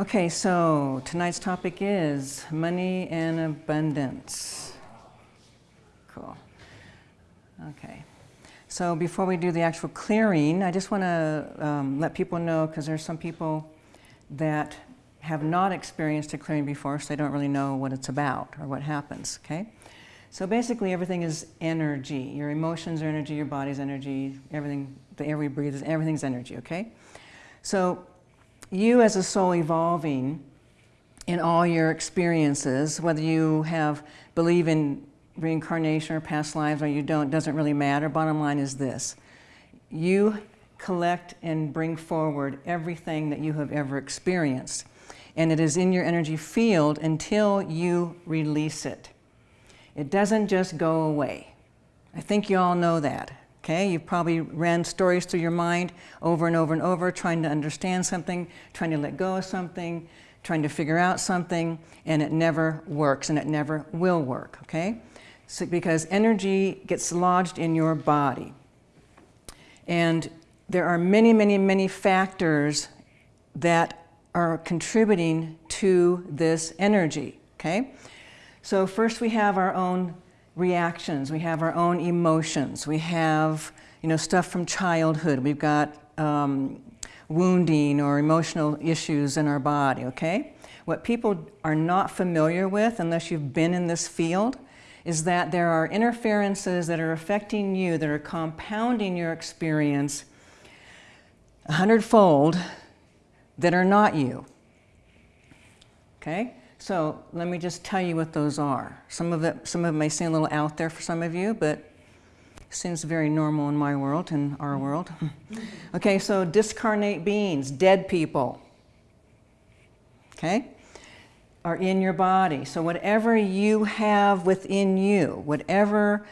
Okay, so tonight's topic is money and abundance. Cool. Okay. So before we do the actual clearing, I just want to um, let people know, because there's some people that have not experienced a clearing before, so they don't really know what it's about or what happens, okay? So basically everything is energy. Your emotions are energy, your body's energy, everything, the air we breathe, is everything's energy, okay? So you as a soul evolving in all your experiences, whether you have believe in reincarnation or past lives or you don't, doesn't really matter. Bottom line is this. You collect and bring forward everything that you have ever experienced. And it is in your energy field until you release it. It doesn't just go away. I think you all know that. Okay, you've probably ran stories through your mind over and over and over, trying to understand something, trying to let go of something, trying to figure out something, and it never works and it never will work, okay? So, because energy gets lodged in your body. And there are many, many, many factors that are contributing to this energy, okay? So first we have our own reactions, we have our own emotions, we have you know, stuff from childhood, we've got um, wounding or emotional issues in our body, okay? What people are not familiar with, unless you've been in this field, is that there are interferences that are affecting you, that are compounding your experience a hundredfold that are not you, okay? So let me just tell you what those are. Some of it, some of it may seem a little out there for some of you, but seems very normal in my world, in our world. okay, so discarnate beings, dead people, okay, are in your body. So whatever you have within you, whatever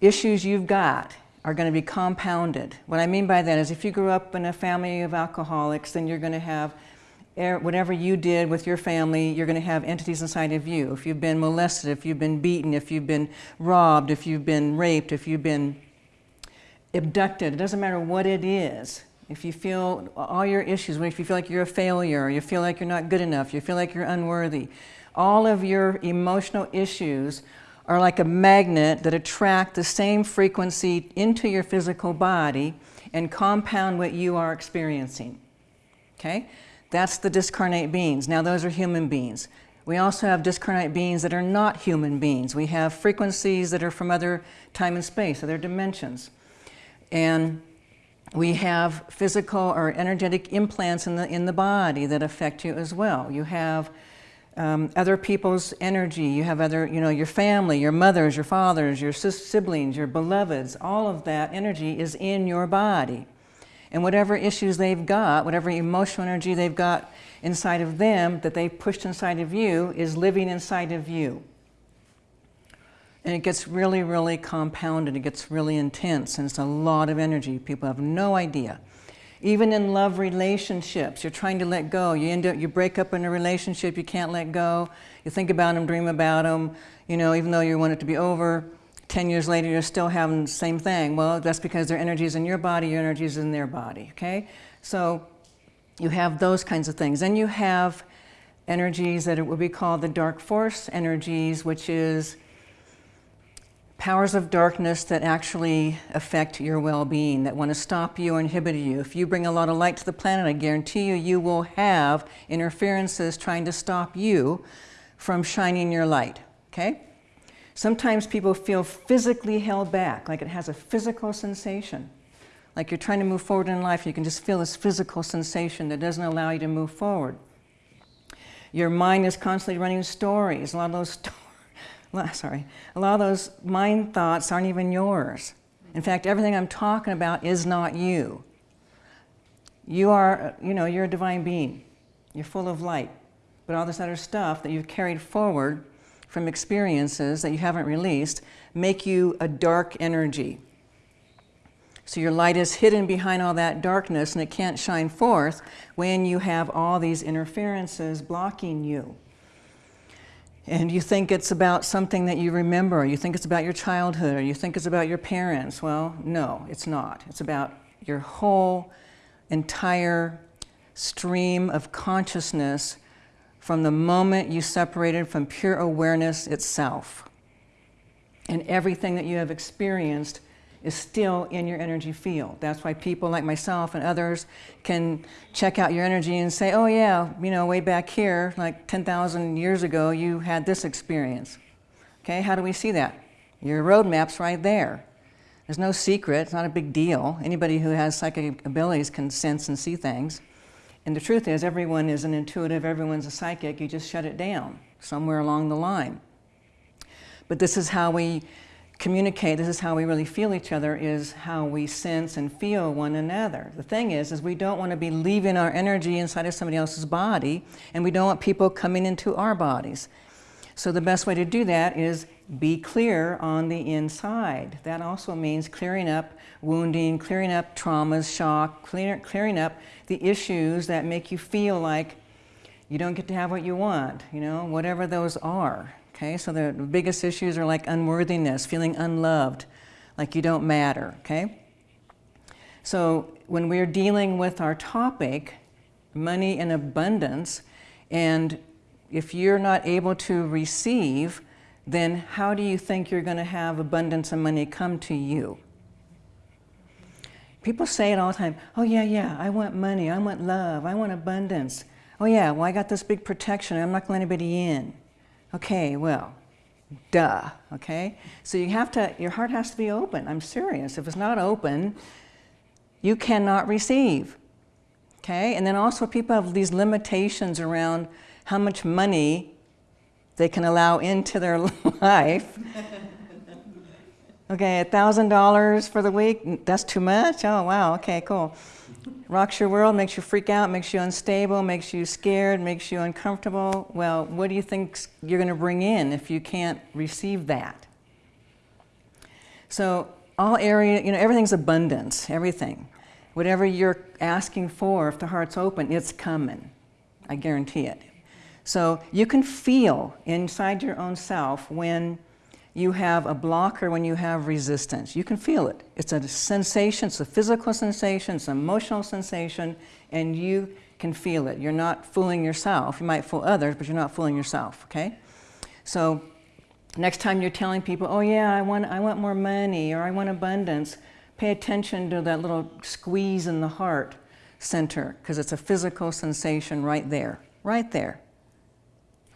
issues you've got, are going to be compounded. What I mean by that is if you grew up in a family of alcoholics, then you're going to have Eh, whatever you did with your family, you're going to have entities inside of you. If you've been molested, if you've been beaten, if you've been robbed, if you've been raped, if you've been abducted, it doesn't matter what it is. If you feel all your issues, if you feel like you're a failure, you feel like you're not good enough, you feel like you're unworthy, all of your emotional issues are like a magnet that attract the same frequency into your physical body and compound what you are experiencing. Okay? That's the discarnate beings. Now those are human beings. We also have discarnate beings that are not human beings. We have frequencies that are from other time and space, other dimensions. And we have physical or energetic implants in the, in the body that affect you as well. You have um, other people's energy. You have other, you know, your family, your mothers, your fathers, your siblings, your beloveds. All of that energy is in your body. And whatever issues they've got, whatever emotional energy they've got inside of them that they pushed inside of you is living inside of you. And it gets really, really compounded. It gets really intense and it's a lot of energy. People have no idea. Even in love relationships, you're trying to let go. You end up, you break up in a relationship, you can't let go. You think about them, dream about them, you know, even though you want it to be over, 10 years later, you're still having the same thing. Well, that's because their energy is in your body, your energy is in their body, okay? So you have those kinds of things. Then you have energies that it would be called the dark force energies, which is powers of darkness that actually affect your well-being, that want to stop you or inhibit you. If you bring a lot of light to the planet, I guarantee you, you will have interferences trying to stop you from shining your light, okay? Sometimes people feel physically held back, like it has a physical sensation. Like you're trying to move forward in life, you can just feel this physical sensation that doesn't allow you to move forward. Your mind is constantly running stories. A lot of those, sorry, a lot of those mind thoughts aren't even yours. In fact, everything I'm talking about is not you. You are, you know, you're a divine being. You're full of light. But all this other stuff that you've carried forward from experiences that you haven't released make you a dark energy. So your light is hidden behind all that darkness and it can't shine forth when you have all these interferences blocking you. And you think it's about something that you remember, or you think it's about your childhood, or you think it's about your parents. Well, no, it's not. It's about your whole entire stream of consciousness from the moment you separated from pure awareness itself. And everything that you have experienced is still in your energy field. That's why people like myself and others can check out your energy and say, oh yeah, you know, way back here, like 10,000 years ago, you had this experience. Okay, how do we see that? Your roadmap's right there. There's no secret, it's not a big deal. Anybody who has psychic abilities can sense and see things. And the truth is, everyone is an intuitive, everyone's a psychic, you just shut it down somewhere along the line. But this is how we communicate, this is how we really feel each other, is how we sense and feel one another. The thing is, is we don't want to be leaving our energy inside of somebody else's body, and we don't want people coming into our bodies. So the best way to do that is be clear on the inside. That also means clearing up wounding, clearing up traumas, shock, clear, clearing up the issues that make you feel like you don't get to have what you want, you know, whatever those are. Okay, so the biggest issues are like unworthiness, feeling unloved, like you don't matter, okay? So when we're dealing with our topic, money and abundance, and if you're not able to receive, then how do you think you're going to have abundance and money come to you? People say it all the time, oh yeah, yeah, I want money, I want love, I want abundance. Oh yeah, well I got this big protection, I'm not going to let anybody in. Okay, well, duh, okay? So you have to, your heart has to be open. I'm serious. If it's not open, you cannot receive, okay? And then also people have these limitations around how much money they can allow into their life. Okay, $1,000 for the week, that's too much? Oh, wow, okay, cool. Rocks your world, makes you freak out, makes you unstable, makes you scared, makes you uncomfortable. Well, what do you think you're going to bring in if you can't receive that? So all area, you know, everything's abundance, everything. Whatever you're asking for, if the heart's open, it's coming. I guarantee it. So you can feel inside your own self when you have a block or when you have resistance. You can feel it. It's a sensation, it's a physical sensation, it's an emotional sensation, and you can feel it. You're not fooling yourself. You might fool others, but you're not fooling yourself, okay? So next time you're telling people, oh yeah, I want, I want more money or I want abundance, pay attention to that little squeeze in the heart center because it's a physical sensation right there, right there,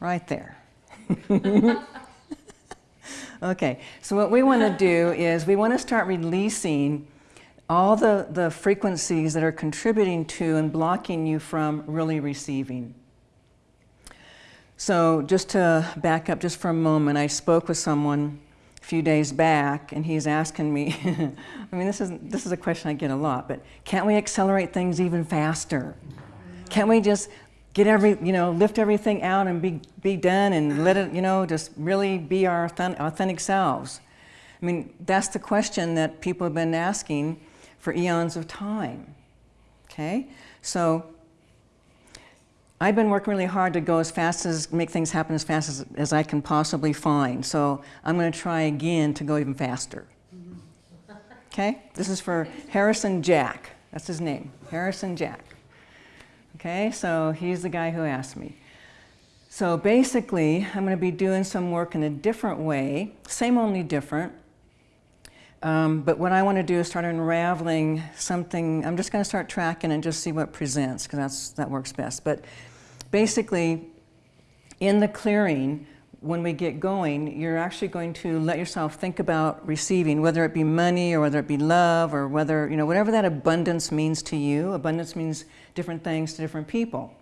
right there. Okay, so what we want to do is we want to start releasing all the, the frequencies that are contributing to and blocking you from really receiving. So just to back up just for a moment, I spoke with someone a few days back and he's asking me, I mean this is, this is a question I get a lot, but can't we accelerate things even faster? Can't we just get every, you know, lift everything out and be, be done and let it, you know, just really be our authentic selves. I mean, that's the question that people have been asking for eons of time, okay? So I've been working really hard to go as fast as, make things happen as fast as, as I can possibly find. So I'm going to try again to go even faster. Mm-hmm. Okay? This is for Harrison Jack. That's his name, Harrison Jack. Okay, so he's the guy who asked me. So basically, I'm going to be doing some work in a different way, same only different. Um, but what I want to do is start unraveling something. I'm just going to start tracking and just see what presents, because that's that works best. But basically, in the clearing, when we get going, you're actually going to let yourself think about receiving, whether it be money or whether it be love or whether, you know, whatever that abundance means to you. Abundance means different things to different people.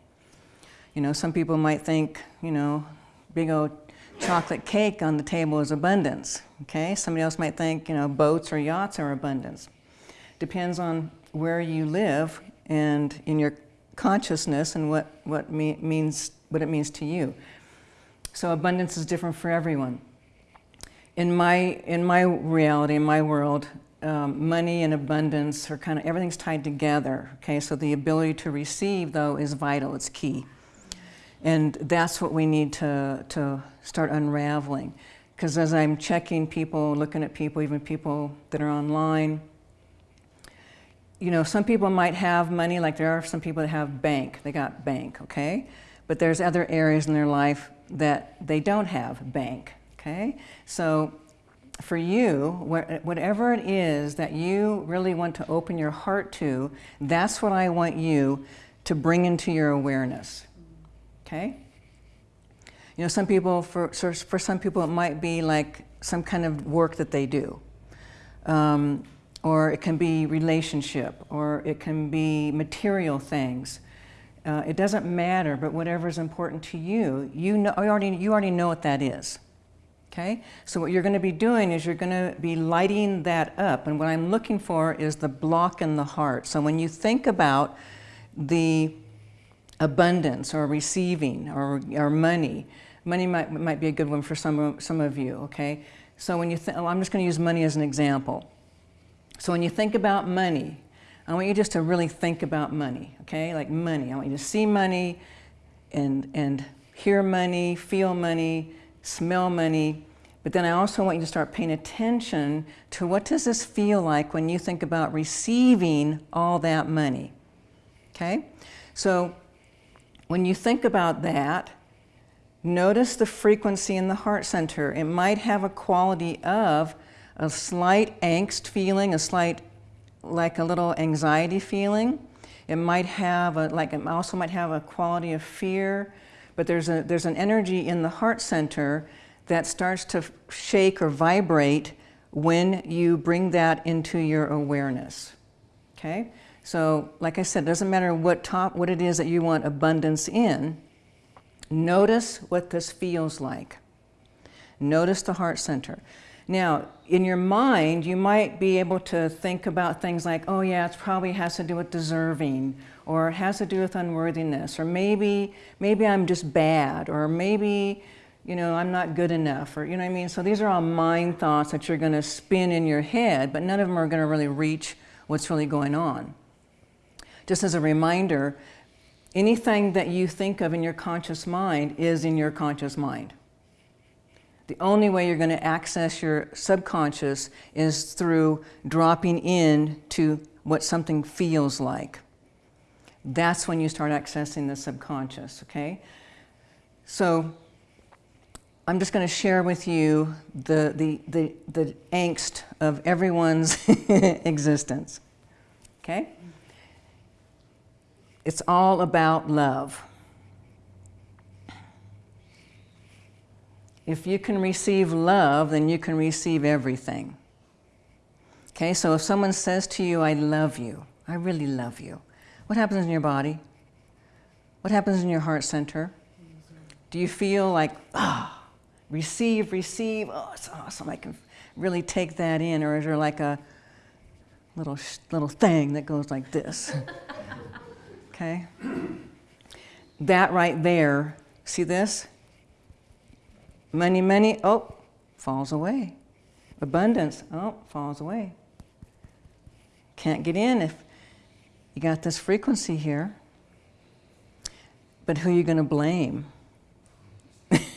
You know, some people might think, you know, big old chocolate cake on the table is abundance, okay? Somebody else might think, you know, boats or yachts are abundance. Depends on where you live and in your consciousness and what, what me means, what it means to you. So abundance is different for everyone. In my, in my reality, in my world, um, money and abundance are kind of, everything's tied together, okay? So the ability to receive, though, is vital, it's key. And that's what we need to, to start unraveling. Because as I'm checking people, looking at people, even people that are online, you know, some people might have money, like there are some people that have bank, they got bank, okay? But there's other areas in their life that they don't have bank, okay? So for you, whatever it is that you really want to open your heart to, that's what I want you to bring into your awareness, okay? You know, some people, for, for some people, it might be like some kind of work that they do. Um, or it can be relationship, or it can be material things. Uh, it doesn't matter, but whatever is important to you, you, know, you, already, you already know what that is. Okay? So what you're going to be doing is you're going to be lighting that up. And what I'm looking for is the block in the heart. So when you think about the abundance or receiving or, or money, money might, might be a good one for some, some of you, okay? So when you think, I'm just going to use money as an example. So when you think about money, I want you just to really think about money, okay? Like money. I want you to see money and, and hear money, feel money, smell money. But then I also want you to start paying attention to what does this feel like when you think about receiving all that money, okay? So when you think about that, notice the frequency in the heart center. It might have a quality of a slight angst feeling, a slight, like a little anxiety feeling. It might have, a, like it also might have a quality of fear, but there's, a, there's an energy in the heart center that starts to shake or vibrate when you bring that into your awareness, okay? So, like I said, it doesn't matter what top, what it is that you want abundance in, notice what this feels like. Notice the heart center. Now, in your mind, you might be able to think about things like, oh yeah, it probably has to do with deserving, or it has to do with unworthiness, or maybe, maybe I'm just bad, or maybe, you know, I'm not good enough, or you know what I mean? So these are all mind thoughts that you're gonna spin in your head, but none of them are gonna really reach what's really going on. Just as a reminder, anything that you think of in your conscious mind is in your conscious mind. The only way you're going to access your subconscious is through dropping in to what something feels like. That's when you start accessing the subconscious, okay? So I'm just going to share with you the, the, the, the angst of everyone's existence, okay? It's all about love. If you can receive love, then you can receive everything. Okay, so if someone says to you, I love you, I really love you, what happens in your body? What happens in your heart center? Do you feel like, ah, oh, receive, receive, oh, it's awesome, I can really take that in, or is there like a little, little thing that goes like this? okay? That right there, see this? Money, money, oh, falls away. Abundance, oh, falls away. Can't get in if you got this frequency here. But who are you going to blame?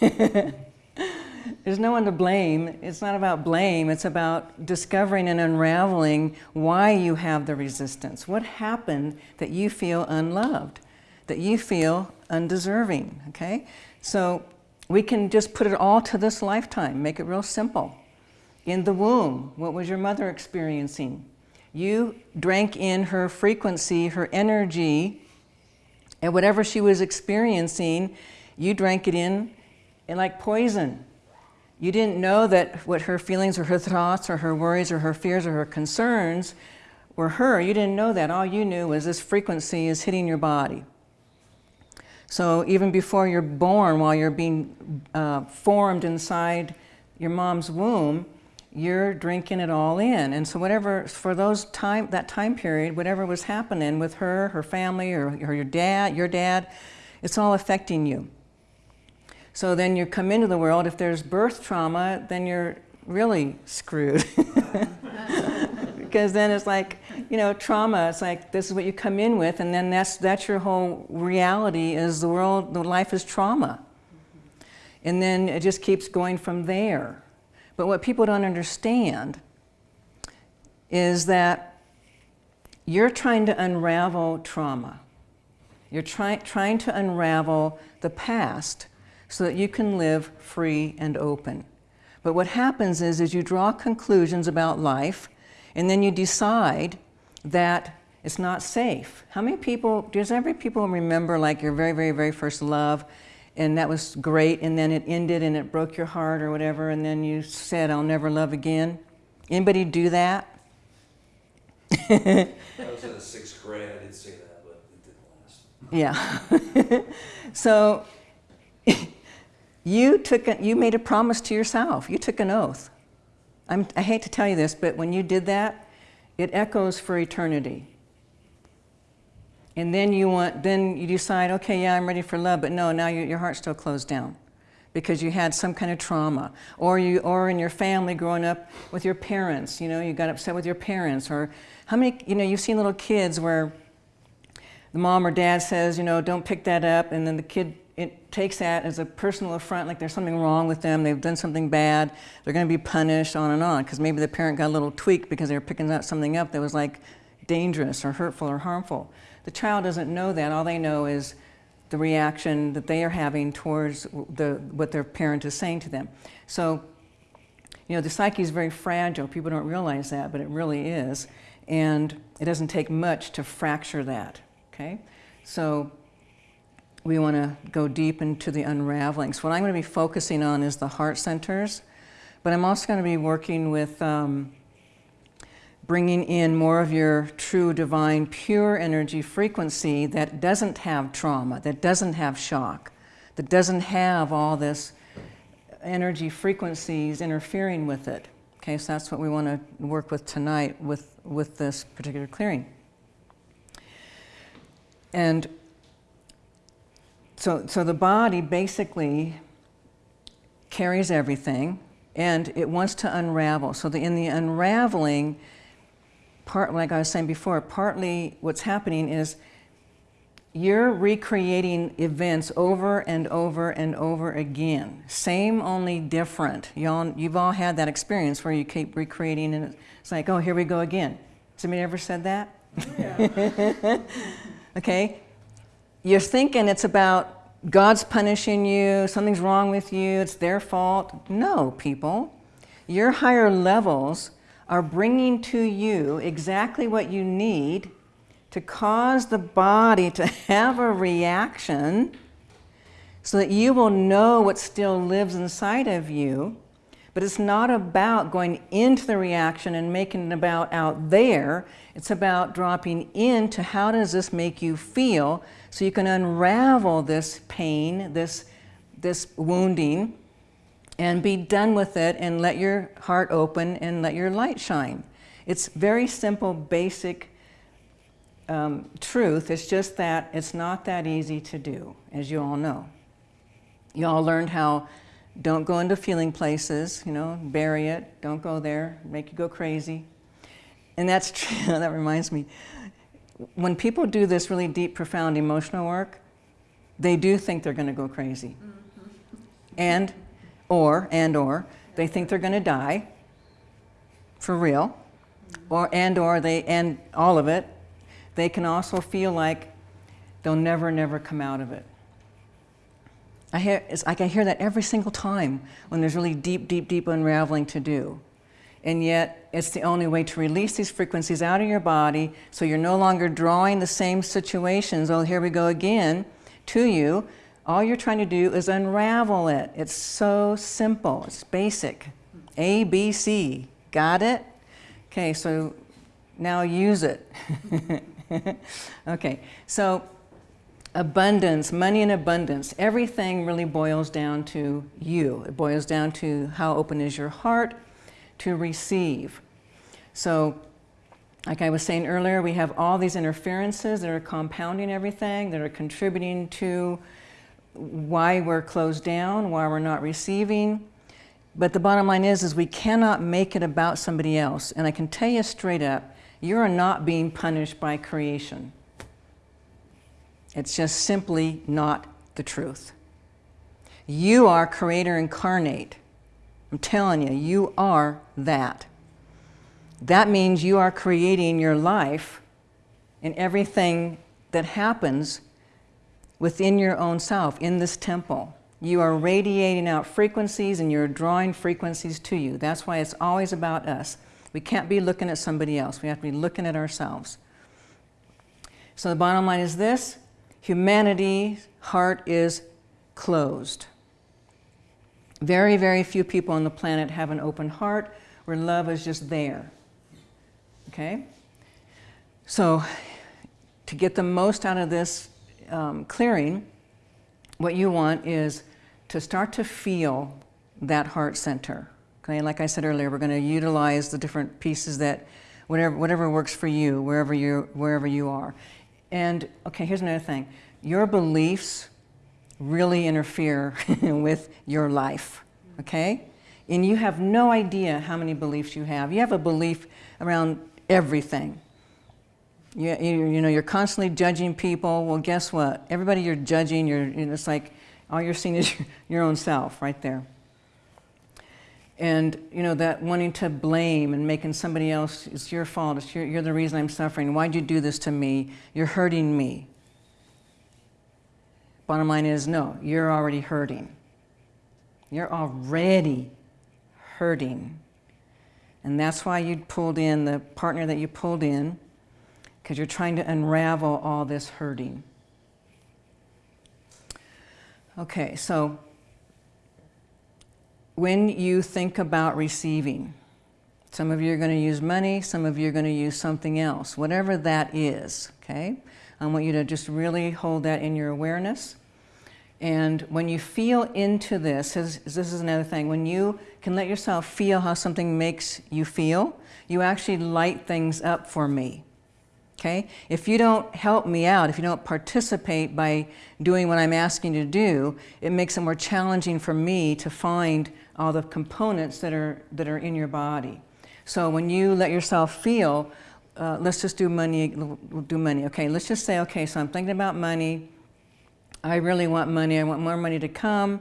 There's no one to blame. It's not about blame. It's about discovering and unraveling why you have the resistance. What happened that you feel unloved, that you feel undeserving, okay? So we can just put it all to this lifetime, make it real simple. In the womb, what was your mother experiencing? You drank in her frequency, her energy, and whatever she was experiencing, you drank it in, in like poison. You didn't know that what her feelings or her thoughts or her worries or her fears or her concerns were her. You didn't know that. All you knew was this frequency is hitting your body. So even before you're born, while you're being uh, formed inside your mom's womb, you're drinking it all in. And so whatever, for those time, that time period, whatever was happening with her, her family, or, or your dad, your dad, it's all affecting you. So then you come into the world, if there's birth trauma, then you're really screwed. because then it's like, you know, trauma, it's like this is what you come in with and then that's, that's your whole reality is the world, the life is trauma. And then it just keeps going from there. But what people don't understand is that you're trying to unravel trauma. You're try, trying to unravel the past so that you can live free and open. But what happens is, is you draw conclusions about life and then you decide that it's not safe. How many people, does every people remember like your very, very, very first love and that was great and then it ended and it broke your heart or whatever and then you said, I'll never love again? Anybody do that? I was in the sixth grade, I did say that, but it didn't last. Yeah. so you took a, you made a promise to yourself. You took an oath. I'm, I hate to tell you this, but when you did that, it echoes for eternity. And then you want, then you decide, okay, yeah, I'm ready for love, but no, now you, your heart's still closed down because you had some kind of trauma, or you, or in your family growing up with your parents, you know, you got upset with your parents, or how many, you know, you've seen little kids where the mom or dad says, you know, don't pick that up, and then the kid it takes that as a personal affront, like there's something wrong with them, they've done something bad, they're going to be punished, on and on, because maybe the parent got a little tweak because they were picking up something up that was like dangerous or hurtful or harmful. The child doesn't know that. All they know is the reaction that they are having towards the, what their parent is saying to them. So, you know, the psyche is very fragile. People don't realize that, but it really is. And it doesn't take much to fracture that, okay? So we want to go deep into the unraveling. So what I'm going to be focusing on is the heart centers, but I'm also going to be working with um, bringing in more of your true divine pure energy frequency that doesn't have trauma, that doesn't have shock, that doesn't have all this energy frequencies interfering with it. Okay, so that's what we want to work with tonight with, with this particular clearing. And so, so the body basically carries everything and it wants to unravel. So the, in the unraveling, part, like I was saying before, partly what's happening is you're recreating events over and over and over again. Same, only different. You all, you've all had that experience where you keep recreating and it's like, oh, here we go again. Somebody ever said that? Yeah. okay. You're thinking it's about God's punishing you, something's wrong with you, it's their fault. No, people. Your higher levels are bringing to you exactly what you need to cause the body to have a reaction so that you will know what still lives inside of you. But it's not about going into the reaction and making it about out there. It's about dropping into how does this make you feel so you can unravel this pain, this, this wounding, and be done with it and let your heart open and let your light shine. It's very simple, basic um, truth. It's just that it's not that easy to do, as you all know. You all learned how don't go into feeling places, you know, bury it, don't go there, make you go crazy. And that's true, that reminds me. When people do this really deep, profound emotional work, they do think they're going to go crazy. Mm -hmm. And or, and or, they think they're going to die for real, or, and or they, and all of it, they can also feel like they'll never, never come out of it. I hear, it's like I hear that every single time when there's really deep, deep, deep unraveling to do. And yet, it's the only way to release these frequencies out of your body so you're no longer drawing the same situations, oh, here we go again, to you, all you're trying to do is unravel it. It's so simple. It's basic. A, B, C. Got it? Okay, so now use it. okay, so abundance, money in abundance, everything really boils down to you. It boils down to how open is your heart to receive. So like I was saying earlier, we have all these interferences that are compounding everything, that are contributing to why we're closed down, why we're not receiving. But the bottom line is, is we cannot make it about somebody else. And I can tell you straight up, you are not being punished by creation. It's just simply not the truth. You are creator incarnate. I'm telling you, you are that. That means you are creating your life and everything that happens within your own self, in this temple. You are radiating out frequencies and you're drawing frequencies to you. That's why it's always about us. We can't be looking at somebody else. We have to be looking at ourselves. So the bottom line is this humanity's heart is closed. Very, very few people on the planet have an open heart where love is just there. Okay? So, to get the most out of this um, clearing, what you want is to start to feel that heart center. Okay, like I said earlier, we're going to utilize the different pieces that, whatever, whatever works for you, wherever you, wherever you are. And okay, here's another thing. Your beliefs really interfere with your life, okay? And you have no idea how many beliefs you have. You have a belief around everything. You, you, you know, you're constantly judging people. Well, guess what? Everybody you're judging, you're, you know, it's like all you're seeing is your, your own self right there. And, you know, that wanting to blame and making somebody else, it's your fault, it's your, you're the reason I'm suffering. Why'd you do this to me? You're hurting me. Bottom line is, no, you're already hurting. You're already hurting. And that's why you pulled in the partner that you pulled in, because you're trying to unravel all this hurting. Okay, so when you think about receiving, some of you are going to use money, some of you are going to use something else, whatever that is, okay? I want you to just really hold that in your awareness. And when you feel into this, this is another thing, when you can let yourself feel how something makes you feel, you actually light things up for me. Okay? If you don't help me out, if you don't participate by doing what I'm asking you to do, it makes it more challenging for me to find all the components that are, that are in your body. So when you let yourself feel, uh, let's just do money, do money. Okay, let's just say, okay, so I'm thinking about money. I really want money. I want more money to come.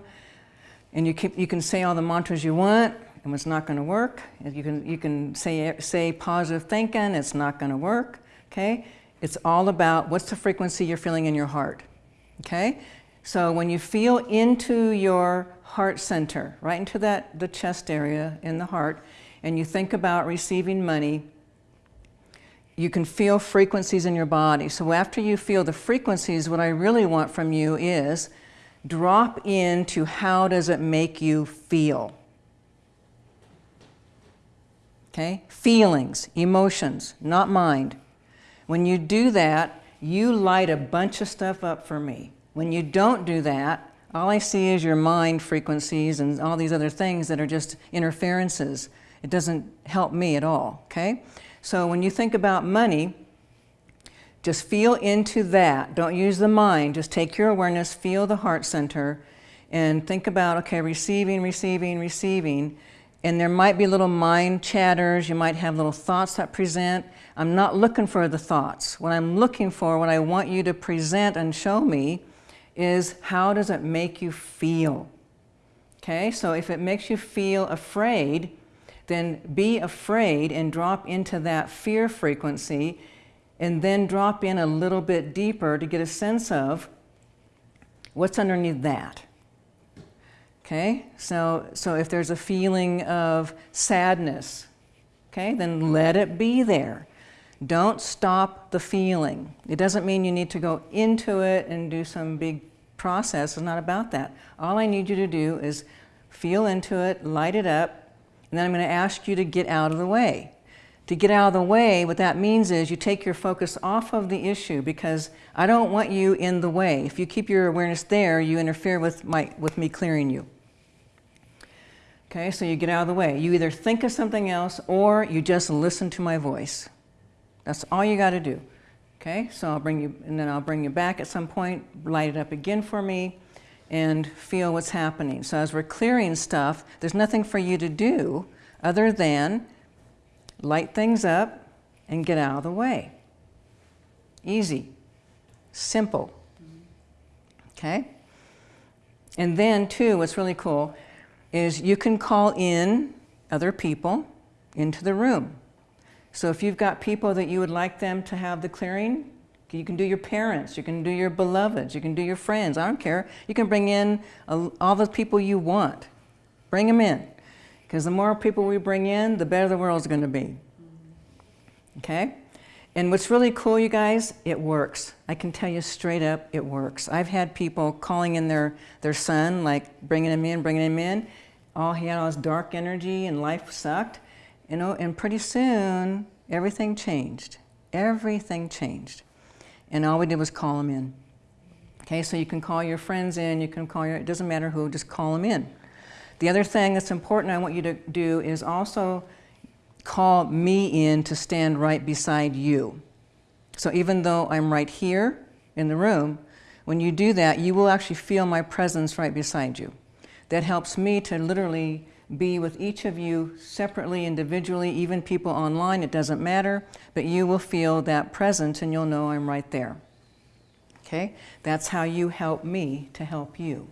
And you, keep, you can say all the mantras you want, and it's not going to work. You can, you can say, say positive thinking, it's not going to work. Okay? It's all about what's the frequency you're feeling in your heart. Okay? So when you feel into your heart center, right into that the chest area in the heart, and you think about receiving money, you can feel frequencies in your body. So after you feel the frequencies, what I really want from you is drop into how does it make you feel. Okay? Feelings, emotions, not mind. When you do that, you light a bunch of stuff up for me. When you don't do that, all I see is your mind frequencies and all these other things that are just interferences. It doesn't help me at all, okay? So when you think about money, just feel into that. Don't use the mind. Just take your awareness, feel the heart center, and think about, okay, receiving, receiving, receiving. And there might be little mind chatters. You might have little thoughts that present. I'm not looking for the thoughts. What I'm looking for, what I want you to present and show me is how does it make you feel? Okay, so if it makes you feel afraid, then be afraid and drop into that fear frequency and then drop in a little bit deeper to get a sense of what's underneath that. Okay, so, so if there's a feeling of sadness, okay, then let it be there. Don't stop the feeling. It doesn't mean you need to go into it and do some big process. It's not about that. All I need you to do is feel into it, light it up, and then I'm going to ask you to get out of the way. To get out of the way, what that means is you take your focus off of the issue because I don't want you in the way. If you keep your awareness there, you interfere with, my, with me clearing you. Okay, so you get out of the way. You either think of something else or you just listen to my voice. That's all you got to do. Okay, so I'll bring you, and then I'll bring you back at some point, light it up again for me, and feel what's happening. So as we're clearing stuff, there's nothing for you to do other than light things up and get out of the way. Easy, simple. Okay? And then, too, what's really cool is you can call in other people into the room. So if you've got people that you would like them to have the clearing, you can do your parents, you can do your beloveds, you can do your friends, I don't care. You can bring in all the people you want. Bring them in. Because the more people we bring in, the better the world's going to be. Okay? And what's really cool, you guys, it works. I can tell you straight up, it works. I've had people calling in their, their son, like bringing him in, bringing him in. All he had all dark energy and life sucked. You know, and pretty soon, everything changed. Everything changed. And all we did was call him in. Okay, so you can call your friends in, you can call your, it doesn't matter who, just call them in. The other thing that's important I want you to do is also call me in to stand right beside you. So even though I'm right here in the room, when you do that, you will actually feel my presence right beside you. That helps me to literally be with each of you separately, individually, even people online, it doesn't matter, but you will feel that presence and you'll know I'm right there. Okay? That's how you help me to help you.